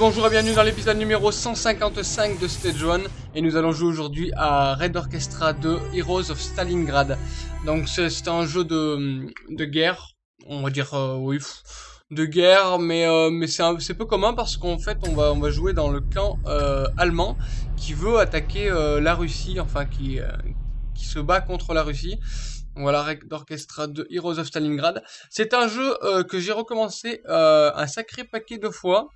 Bonjour et bienvenue dans l'épisode numéro 155 de Stage 1 et nous allons jouer aujourd'hui à Red Orchestra 2 Heroes of Stalingrad. Donc c'est un jeu de, de guerre, on va dire euh, oui, de guerre, mais, euh, mais c'est peu commun parce qu'en fait on va, on va jouer dans le camp euh, allemand qui veut attaquer la Russie, enfin qui, qui se bat contre la Russie. Voilà, Red Orchestra 2 Heroes of Stalingrad. C'est un jeu que j'ai recommencé un sacré paquet de fois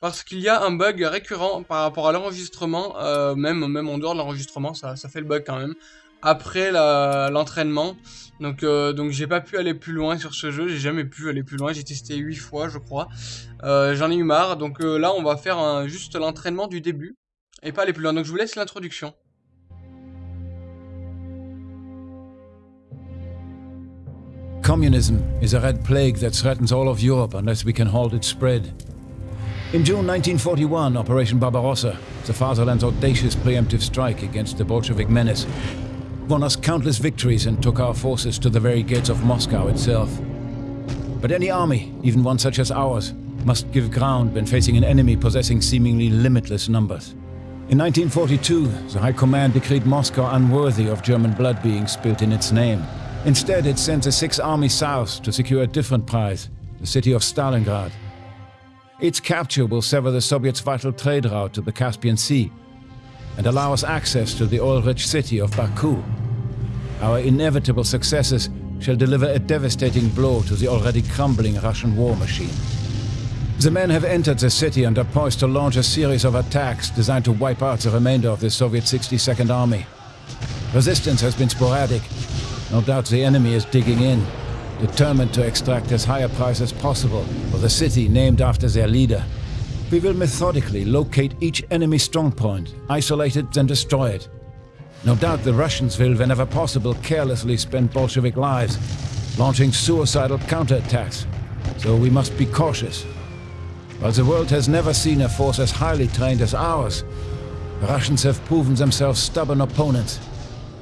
parce qu'il y a un bug récurrent par rapport à l'enregistrement, euh, même, même en dehors de l'enregistrement, ça, ça fait le bug quand même, après l'entraînement. donc euh, donc j'ai pas pu aller plus loin sur ce jeu, j'ai jamais pu aller plus loin, j'ai testé 8 fois je crois, euh, j'en ai eu marre, donc là on va faire juste l'entraînement du début, et pas aller plus loin, donc je vous laisse l'introduction. Communism is a red plague that threatens all of Europe unless we can halt its spread. In June 1941, Operation Barbarossa, the fatherland's audacious preemptive strike against the Bolshevik menace, won us countless victories and took our forces to the very gates of Moscow itself. But any army, even one such as ours, must give ground when facing an enemy possessing seemingly limitless numbers. In 1942, the High Command decreed Moscow unworthy of German blood being spilt in its name. Instead, it sent the Sixth Army south to secure a different prize, the city of Stalingrad. Its capture will sever the Soviets' vital trade route to the Caspian Sea and allow us access to the oil-rich city of Baku. Our inevitable successes shall deliver a devastating blow to the already crumbling Russian war machine. The men have entered the city and are poised to launch a series of attacks designed to wipe out the remainder of the Soviet 62nd Army. Resistance has been sporadic. No doubt the enemy is digging in, determined to extract as high a price as possible for the city named after their leader. We will methodically locate each enemy strongpoint, isolate it, then destroy it. No doubt the Russians will, whenever possible, carelessly spend Bolshevik lives, launching suicidal counterattacks, so we must be cautious. While the world has never seen a force as highly trained as ours, the Russians have proven themselves stubborn opponents,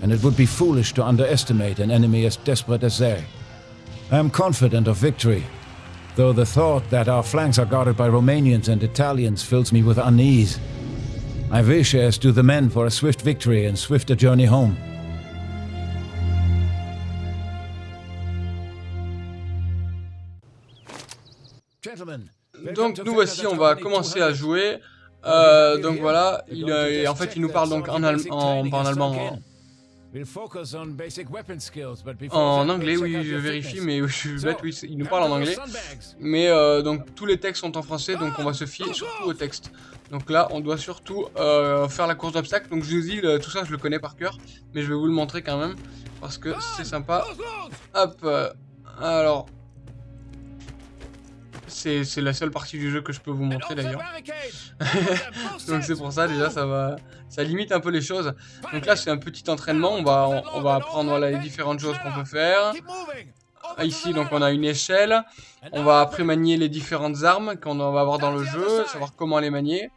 and it would be foolish to underestimate an enemy as desperate as they. I am confident of victory, though the thought that our flanks are guarded by Romanians and Italians fills me with unease. I wish, as do the men, for a swift victory and swifter journey home. Donc nous voici, on va commencer à jouer. Euh, donc voilà, il, euh, en fait il nous parle donc en, en, en allemand, en anglais, oui, je vérifie, mais je suis bête, oui, il nous parle en anglais. Mais euh, donc tous les textes sont en français, donc on va se fier surtout au texte. Donc là, on doit surtout euh, faire la course d'obstacles. Donc je vous dis, tout ça, je le connais par cœur, mais je vais vous le montrer quand même parce que c'est sympa. Hop, euh, alors c'est la seule partie du jeu que je peux vous montrer d'ailleurs. Donc c'est pour ça déjà ça va ça limite un peu les choses. Donc là c'est un petit entraînement, on va on, va apprendre les différentes choses qu'on peut faire. Ici donc on a une échelle, on va après manier les différentes armes qu'on va avoir dans le jeu, savoir comment les manier.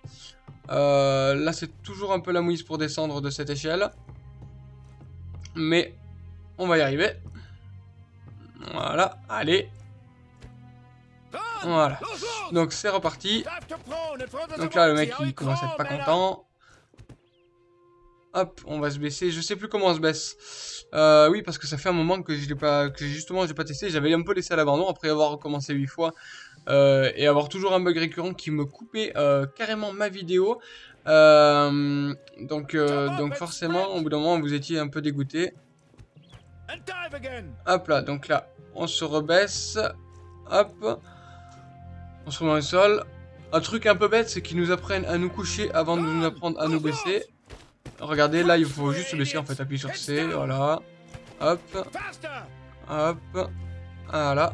Euh, là c'est toujours un peu la mouise pour descendre de cette échelle. Mais on va y arriver. Voilà, allez, voilà. Donc c'est reparti. Donc là le mec il commence à être pas content. Hop, on va se baisser. Je sais plus comment on se baisse. Euh, oui, parce que ça fait un moment que je l'ai pas, que justement j'ai pas testé. J'avais un peu laissé à l'abandon après avoir recommencé 8 fois euh, et avoir toujours un bug récurrent qui me coupait euh, carrément ma vidéo. donc, donc forcément, au bout d'un moment, vous étiez un peu dégoûté. Hop là, donc là, on se rebaisse. Hop. On se au sol. Un truc un peu bête, c'est qu'ils nous apprennent à nous coucher avant de nous apprendre à nous baisser. Regardez, là, il faut juste se baisser, en fait. Appuyer sur C, voilà. Hop. Hop. Voilà.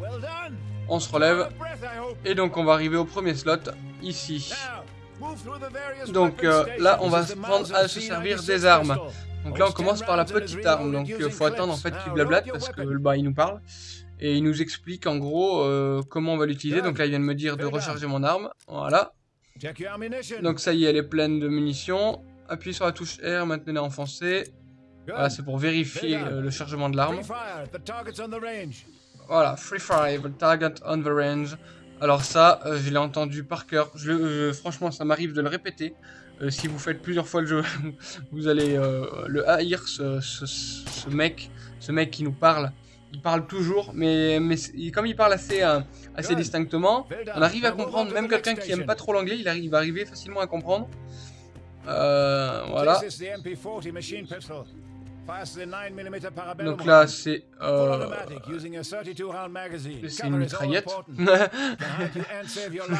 On se relève. Et donc, on va arriver au premier slot, ici. Donc euh, là, on va prendre à se servir des armes. Donc là, on commence par la petite arme. Donc il faut attendre, en fait, qu'il blablate, parce que bah, il nous parle et il nous explique en gros euh, comment on va l'utiliser. Donc là, il vient de me dire de recharger mon arme. Voilà. Donc ça y est, elle est pleine de munitions. Appuyez sur la touche R, maintenez enfoncée. Voilà, c'est pour vérifier euh, le chargement de l'arme. Voilà, free fire, the target on the range. Alors ça, euh, je l'ai entendu par cœur. Je, franchement, ça m'arrive de le répéter. Euh, si vous faites plusieurs fois le jeu, vous allez le haïr, ce, ce- ce mec, ce mec qui nous parle. Il parle toujours, mais, mais comme il parle assez, euh, assez distinctement, on arrive à comprendre. Même quelqu'un qui aime pas trop l'anglais, il arrive, il va arriver facilement à comprendre. Euh, voilà. This is the MP40 machine pistol. Fires the 9mm parabellum Donc là, c'est euh, automatic using a 32 round magazine. c'est une mitraillette. Vous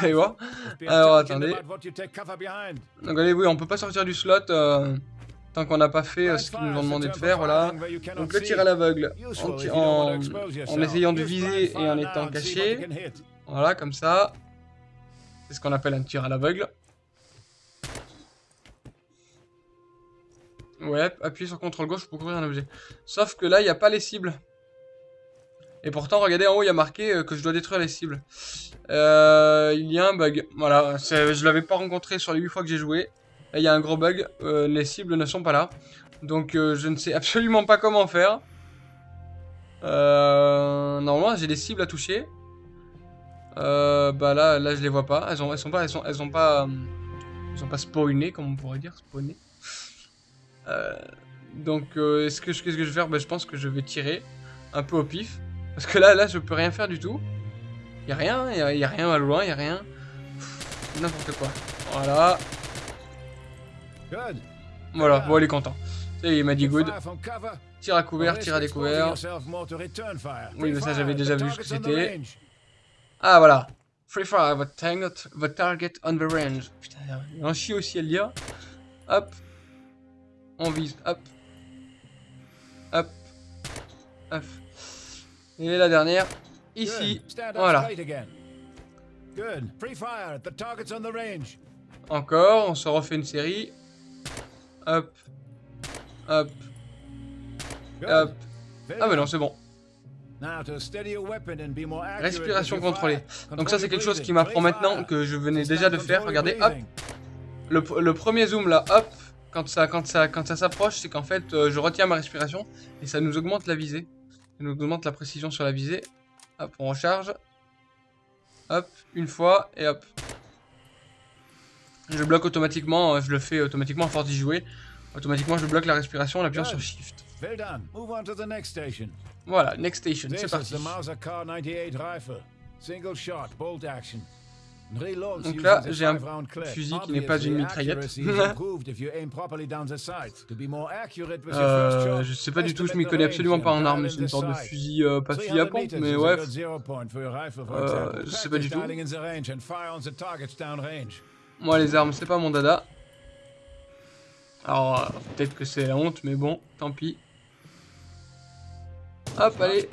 allez voir. Alors, attendez. Donc allez, oui, on peut pas sortir du slot euh, tant qu'on n'a pas fait euh, ce qu'ils nous ont demandé de faire, voilà. Donc le tir à l'aveugle, en, ti- en, en essayant de viser et en étant caché, voilà, comme ça. C'est ce qu'on appelle un tir à l'aveugle. Ouais, appuyer sur CTRL gauche pour couvrir un objet. Sauf que là, il n'y a pas les cibles. Et pourtant, regardez en haut, il y a marqué euh, que je dois détruire les cibles. Euh, il y a un bug. Voilà, je l'avais pas rencontré sur les 8 fois que j'ai joué. Il y a un gros bug. euh, les cibles ne sont pas là. Donc, euh, je ne sais absolument pas comment faire. Euh, normalement, j'ai des cibles à toucher. Bah là, là, je les vois pas. Elles ont, elles sont pas, elles pas, elles pas spawnées, comme on pourrait dire, spawnées. Donc, est-ce que, qu'est-ce que je vais faire? Bah, je pense que je vais tirer un peu au pif, parce que là, là, je peux rien faire du tout. Y a rien, y a, a rien à loin, y a rien. N'importe quoi. Voilà. Voilà. Bon, il est content. Il m'a dit good. Fire from cover. Tir à couvert, tir à découvert. Oui, mais ça, j'avais déjà vu ce que c'était. Ah voilà. Free fire, the target, the target on the range. Putain, il y a un chie aussi à le dire. Hop. On vise. Hop. Hop. Hop. Et la dernière. Ici. Voilà. straight again. Good. Free fire. The target's on the range. Encore. On se refait une série. Hop. Hop. Hop. Ah good. non, c'est bon. Respiration contrôlée. Donc ça, c'est quelque chose qui m'apprend maintenant que je venais déjà de faire. Regardez, hop. le premier zoom là, hop, quand ça, quand ça, quand ça s'approche, c'est qu'en fait, euh, je retiens ma respiration et ça nous augmente la visée. Ça nous augmente la précision sur la visée. Hop, on recharge. Hop, une fois et hop. Je bloque automatiquement, euh, je le fais automatiquement à force d'y jouer. Automatiquement, je bloque la respiration en appuyant sur Shift. Well done. Move on to the next station. Voilà, next station, c'est parti. the Mauser Car 98 rifle. Single shot, bolt action. Reloads Donc là, j'ai un fusil qui n'est pas une mitraillette. Euh, je sais pas du tout, je m'y connais absolument pas en armes, c'est une sorte de fusil, euh, pas fusil à 300 pompe, mais ouais. Euh, je sais pas du tout. Moi, les armes, c'est pas mon dada. Alors, euh, peut-être que c'est la honte, mais bon, tant pis. Hop, allez.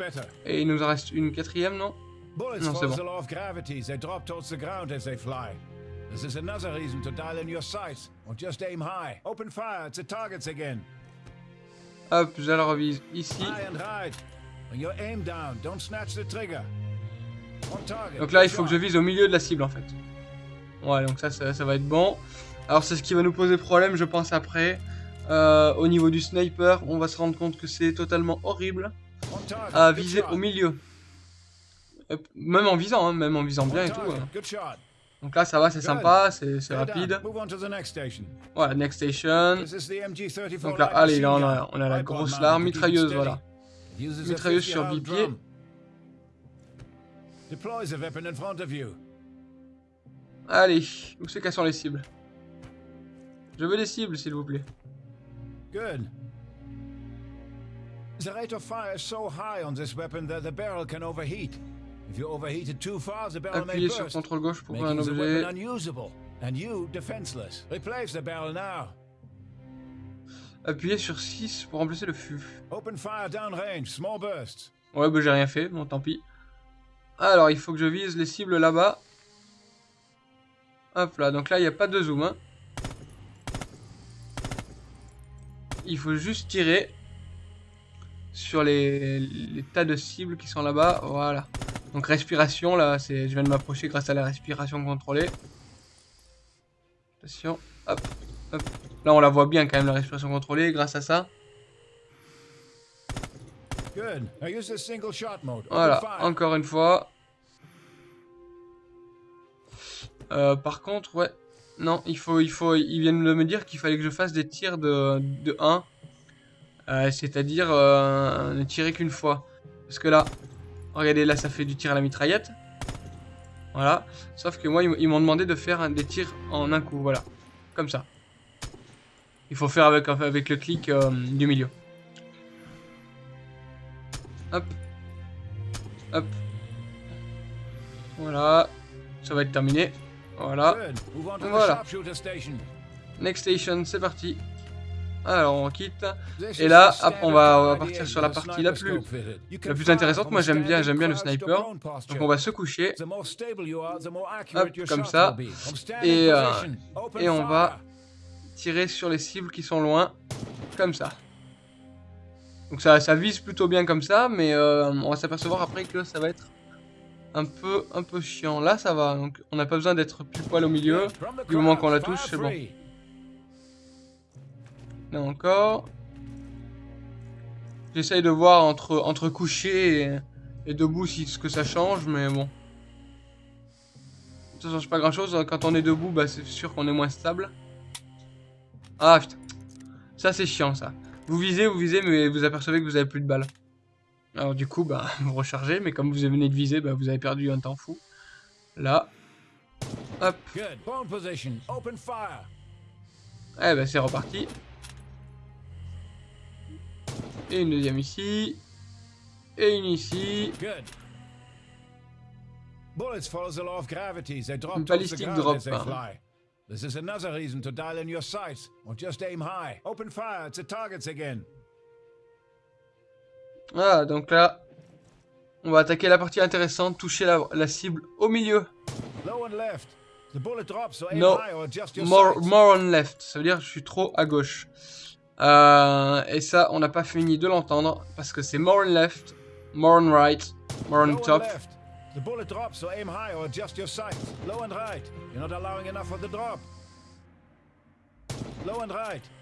Et il nous en reste une quatrième, non? Non, c'est bon. This is another reason to dial in your sights or just aim high. Open fire at the targets again. Hop, je la revise ici. Donc là, il faut que je vise au milieu de la cible, en fait. Ouais, donc ça, ça, ça va être bon. Alors, c'est ce qui va nous poser problème, je pense, après. Euh, au niveau du sniper, on va se rendre compte que c'est totalement horrible à viser au milieu. Euh, Même en visant, hein, même en visant bien et tout. hein. Donc là, ça va, c'est sympa, c'est rapide. Voilà, next station. This is the MG34 Donc là, allez, là, on a, gun. on a la grosse larme, mitrailleuse, voilà. Mitrailleuse 50 sur round Allez, où c'est qu'elles sont les cibles Je veux les cibles, s'il vous plaît. Good. The rate of fire is so high on this weapon that the barrel can overheat. If you overheat it too far, the barrel may Appuyez sur burst, CTRL gauche pour un objet. unusable, and you defenseless. Replace the barrel now. Appuyez sur 6 pour remplacer le fût. Open fire downrange, small bursts. Ouais, bah j'ai rien fait, bon tant pis. Alors, il faut que je vise les cibles là-bas. Hop là, donc là, il n'y a pas de zoom. hein. Il faut juste tirer sur les, les tas de cibles qui sont là-bas. Voilà. Donc respiration, là, c'est, je viens de m'approcher grâce à la respiration contrôlée. Attention, hop, hop. Là, on la voit bien quand même, la respiration contrôlée, grâce à ça. Voilà, encore une fois. Euh, par contre, ouais. Non, il faut, il faut, ils viennent de me dire qu'il fallait que je fasse des tirs de, de 1. Euh, C'est-à-dire euh, ne tirer qu'une fois. Parce que là, regardez, là ça fait du tir à la mitraillette. Voilà. Sauf que moi, ils, m'ont demandé de faire des tirs en un coup. Voilà. Comme ça. Il faut faire avec, le clic du milieu. Hop. Hop. Voilà. Ça va être terminé. Voilà. Voilà. Next station, c'est parti. Alors, on quitte. Et là, on va, on va 98 partir sur la partie la plus, la plus intéressante. Moi, j'aime bien, j'aime bien le sniper. Donc, on va se coucher. Hop, comme ça. Et, euh, et on va tirer sur les cibles qui sont loin. Comme ça. Donc, ça, ça vise plutôt bien comme ça. Mais euh, on va s'apercevoir après que ça va être un peu, un peu chiant. Là, ça va. Donc, on n'a pas besoin d'être pile poil au milieu. Du moment qu'on la touche, c'est bon. Là encore. J'essaye de voir entre, entre couché et, debout si ce que ça change, mais bon. Ça change pas grand chose. Quand on est debout, bah, c'est sûr qu'on est moins stable. Ah putain. Ça c'est chiant ça. Vous visez, vous visez, mais vous apercevez que vous avez plus de balles. Alors du coup, bah, vous rechargez, mais comme vous venez de viser, bah, vous avez perdu un temps fou. Là. Hop. Good. Bone position. Open fire. Eh ben c'est reparti. Et une deuxième ici. Et une ici. Good. Bullets follow the law of gravity. They drop Une ground drop, hein. This is another reason to dial in your sights, or just aim high. Open fire at the targets again. Voilà, donc là, on va attaquer la partie intéressante, toucher la, la cible au milieu. Low and left. The bullet drops, so aim No. high or adjust your More, more on left, ça veut dire que je suis trop à gauche. Euh, et ça, on n'a pas fini de l'entendre, parce que c'est more on left, more on right, more on top.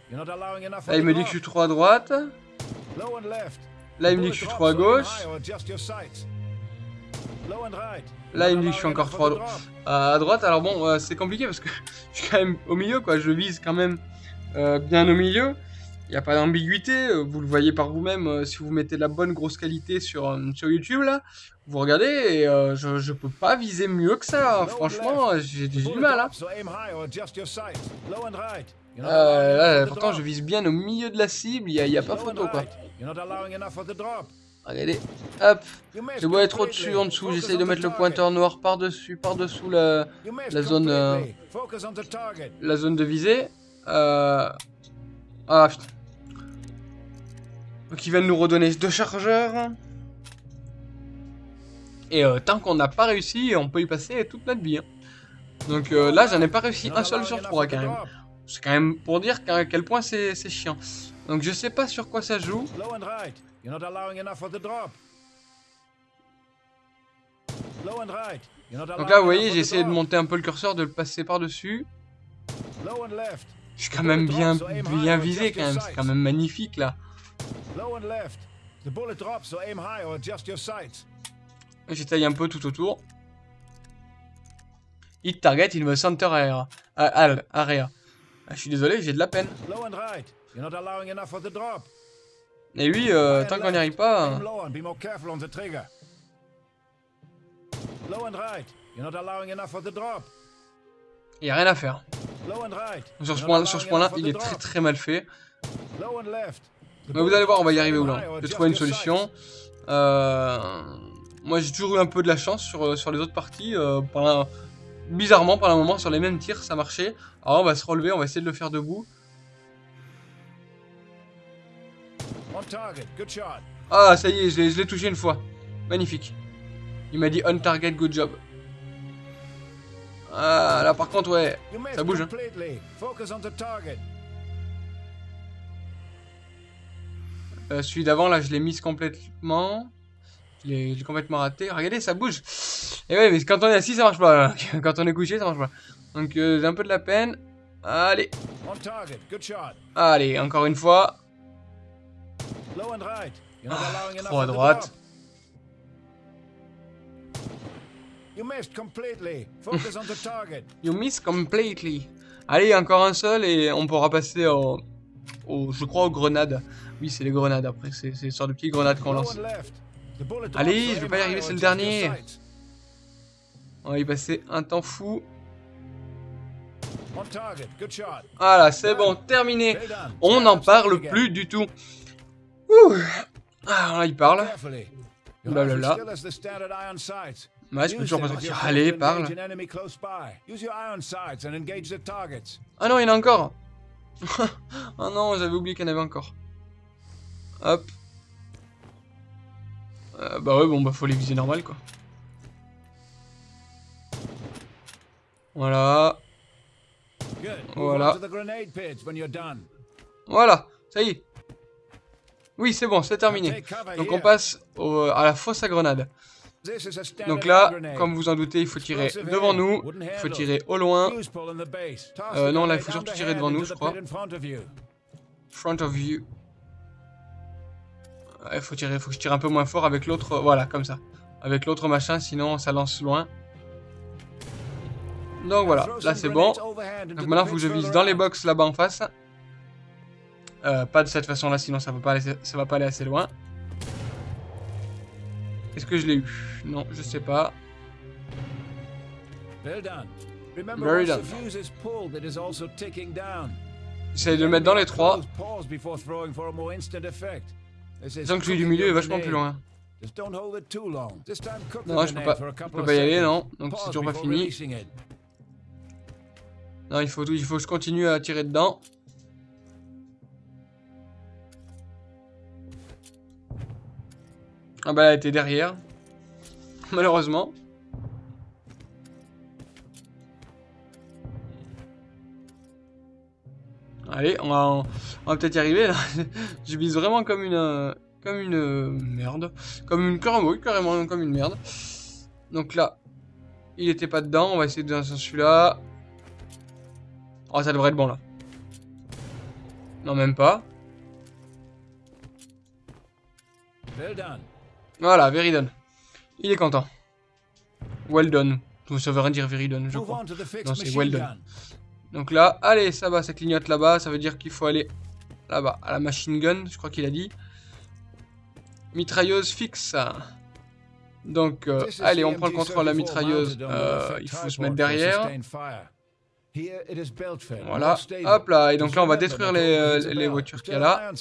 Là, il me dit que je suis trop à droite. Low and left. Là, il me dit que je suis trop à gauche. Là, il me dit que je suis encore trop à droite. à droite. Alors bon, euh, c'est compliqué parce que je suis quand même au milieu, quoi. Je vise quand même euh, bien au milieu. Il n'y a pas d'ambiguïté. euh, Vous le voyez par vous-même si vous mettez la bonne grosse qualité sur, sur YouTube, là. Vous regardez et je, je peux pas viser mieux que ça. Franchement, j'ai du mal, hein. Euh, là, pourtant, je vise bien au milieu de la cible. Il n'y a, il y a pas photo, quoi. Regardez. Hop. Je vois être au-dessus, en dessous. J'essaye de mettre le pointeur noir par-dessus, par-dessous la, la zone, euh, completely. Focus on the target. la zone de visée. Euh... Ah putain. Donc ils viennent nous redonner deux chargeurs. Et euh, tant qu'on n'a pas réussi, on peut y passer toute notre vie. hein. Donc euh, là, j'en ai pas réussi un seul sur trois quand même. C'est quand même pour dire qu'à quel point c'est chiant. Donc je sais pas sur quoi ça joue. Donc là, vous voyez, j'ai essayé de monter un peu le curseur, de le passer par-dessus. Je suis quand même bien, bien visé quand même. C'est quand même magnifique là. J'étaye un peu tout autour. Hit target in the center area. Ah, al- area. Ah, je suis désolé, j'ai de la peine. Et lui, euh, High tant qu'on n'y arrive pas... Hein. Il n'y a rien à faire. Sur ce point- point-là, il est très très mal fait. Mais vous allez voir, on va y arriver Je vais adjust trouver une solution. Euh, Moi, j'ai toujours eu un peu de la chance sur, sur les autres parties. euh, Bizarrement, pendant un moment, sur les mêmes tirs, ça marchait. Alors, on va se relever, on va essayer de le faire debout. Ah, ça y est, je l'ai touché une fois. Magnifique. Il m'a dit on target, good job. Ah, là par contre, ouais, ça bouge. hein. Euh, celui d'avant, là, je l'ai mise complètement. L'ai complètement raté. Regardez, ça bouge. Et ouais, mais quand on est assis, ça marche pas. Quand on est couché, ça marche pas. Donc, euh, j'ai un peu de la peine. Allez, allez, encore une fois. Low and right. You're not allowing enough trop à droite. You missed completely. Focus on the target. You miss completely. Allez, encore un seul et on pourra passer au, au je crois aux grenades. Oui, c'est les grenades après, c'est une sorte de petites grenades qu'on lance. Allez, je vais pas y arriver, c'est le dernier. On va y passer un temps fou. Voilà, c'est bon, terminé. On n'en parle plus du tout. Ouh. Ah, là, il parle. Standard iron sights. Ouais, je peux toujours pas sortir. Allez, parle. Ah non, il y en a encore. ah non, j'avais oublié qu'il y en avait encore. Hop. Euh, bah ouais, bon, bah faut les viser normal, quoi. Voilà. Voilà. Voilà, ça y est. Oui, c'est bon, c'est terminé. Donc on passe au- à la fosse à grenade. Donc là, comme vous en doutez, il faut tirer devant nous, il faut tirer au loin, Euh, non, là, il faut surtout tirer devant nous, je crois. front of you. Ouais, Il faut tirer, faut que je tire un peu moins fort avec l'autre, voilà, comme ça. Avec l'autre machin, sinon ça lance loin. Donc voilà, là c'est bon. Donc maintenant, il faut que je vise dans les box là-bas en face. Euh, pas de cette façon-là, sinon ça va pas aller, ça va pas aller assez loin. Est-ce que je l'ai eu? Non, je sais pas. Well done. Remember, Very done. de le mettre dans les trois. Disons que celui du milieu est vachement plus loin. Non, je peux pas, je peux pas y aller, non. Donc c'est toujours pas fini. Non, il faut, il faut que je continue à tirer dedans. Ah bah elle était derrière. Malheureusement. Allez, on va, on va peut-être y arriver là. Je vise vraiment comme une, euh, comme une euh, merde, comme une carrément, carrément comme une merde. Donc là, il était pas dedans. On va essayer de dans celui-là. Oh, ça devrait être bon là. Non, même pas. Well done. Voilà, very done. Il est content. Well done. Ça veut rien dire very done, je crois. Non, c'est well done. Donc là, allez, ça va, ça clignote là-bas. Ça veut dire qu'il faut aller là-bas, à la machine gun, je crois qu'il a dit. Mitrailleuse fixe. Donc, euh, allez, on prend le contrôle de la MG34 mitrailleuse. Euh, il faut se mettre derrière. Voilà, hop là. Et donc là, on va détruire les, euh, les voitures qu'il y a là.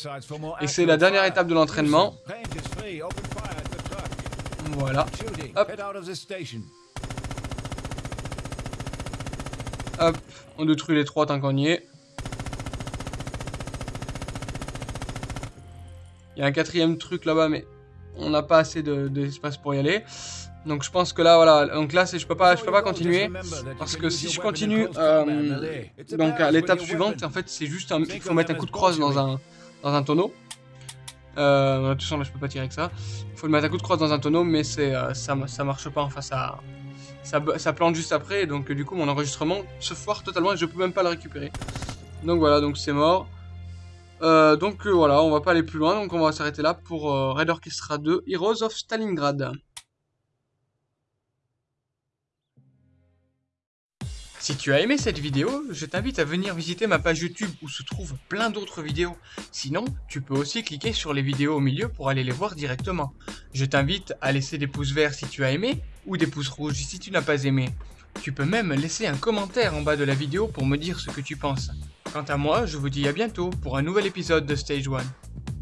Et c'est la dernière étape de l'entraînement. Use them. Paint is free. Open fire at the truck. Voilà. Shooting. Hop. Head out of the station. Hop, on détruit les trois tant qu'on y est. Il y a un quatrième truc là-bas, mais on n'a pas assez de- d'espace pour y aller. Donc je pense que là, voilà. Donc là, je peux pas, je peux pas continuer. Parce que si je continue, euh, donc à l'étape suivante, en fait, c'est juste un, il faut mettre un coup de crosse dans un, dans un tonneau. Euh, de toute façon, là, je peux pas tirer avec ça. Il faut mettre un coup de crosse dans un tonneau, mais euh, ça, ça marche pas. Enfin, ça, ça, plante juste après. Donc, du coup, mon enregistrement se foire totalement et je peux même pas le récupérer. Donc voilà, donc c'est mort. Euh, donc euh, voilà, on va pas aller plus loin. Donc on va s'arrêter là pour euh, Red Orchestra 2 Heroes of Stalingrad. Si tu as aimé cette vidéo, je t'invite à venir visiter ma page YouTube où se trouvent plein d'autres vidéos. Sinon, tu peux aussi cliquer sur les vidéos au milieu pour aller les voir directement. Je t'invite à laisser des pouces verts si tu as aimé ou des pouces rouges si tu n'as pas aimé. Tu peux même laisser un commentaire en bas de la vidéo pour me dire ce que tu penses. Quant à moi, je vous dis à bientôt pour un nouvel épisode de Stage 1.